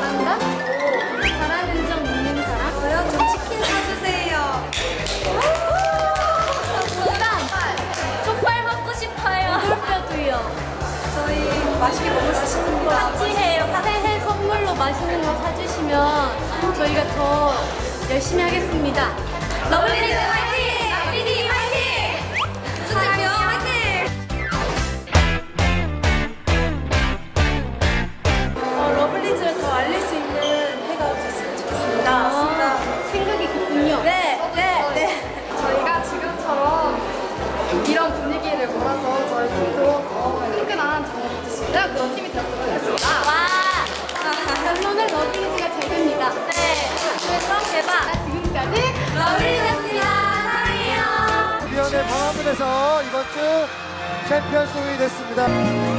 잘한다? 잘하는 점 있는 사람? 저요? 저 치킨 사주세요 정답! 족발 먹고 싶어요 물뼈도요 저희 맛있게 먹을 수 있습니다 파티해요 파티해 선물로 맛있는 거 사주시면 저희가 더 열심히 하겠습니다 러블리즈 이런 분위기를 몰아서 저희 팀도 더 끈끈한 정을 가질 수 있는 그런 팀이 되었으면 좋겠습니다. 와! 결론은 러블리즈가 제입니다. 네. 그래서 대박! 지금까지 러블리즈였습니다. 사랑해요. 위원회 방화문에서 이번 주 챔피언송이 됐습니다.